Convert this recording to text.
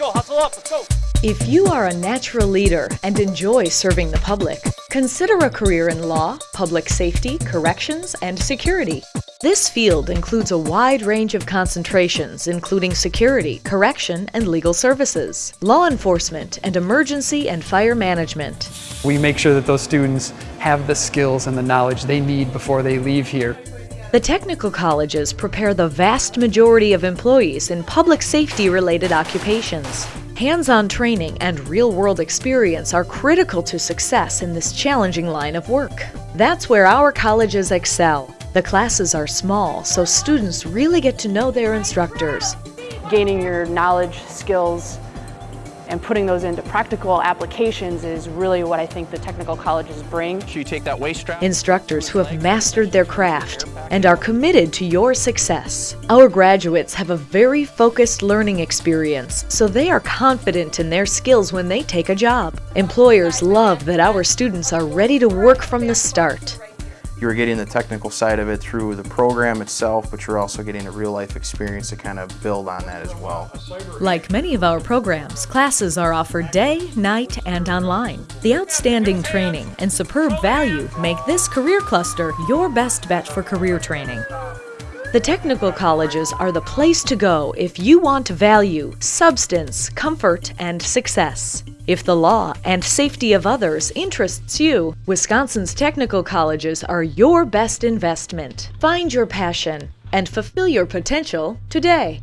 go, hustle up, let's go. If you are a natural leader and enjoy serving the public, consider a career in law, public safety, corrections, and security. This field includes a wide range of concentrations, including security, correction, and legal services, law enforcement, and emergency and fire management. We make sure that those students have the skills and the knowledge they need before they leave here. The technical colleges prepare the vast majority of employees in public safety related occupations. Hands-on training and real-world experience are critical to success in this challenging line of work. That's where our colleges excel. The classes are small, so students really get to know their instructors. Gaining your knowledge, skills, and putting those into practical applications is really what I think the technical colleges bring. So you take that waist strap. Instructors who have mastered their craft and are committed to your success. Our graduates have a very focused learning experience, so they are confident in their skills when they take a job. Employers love that our students are ready to work from the start. You're getting the technical side of it through the program itself, but you're also getting a real life experience to kind of build on that as well. Like many of our programs, classes are offered day, night, and online. The outstanding training and superb value make this career cluster your best bet for career training. The technical colleges are the place to go if you want value, substance, comfort, and success. If the law and safety of others interests you, Wisconsin's technical colleges are your best investment. Find your passion and fulfill your potential today.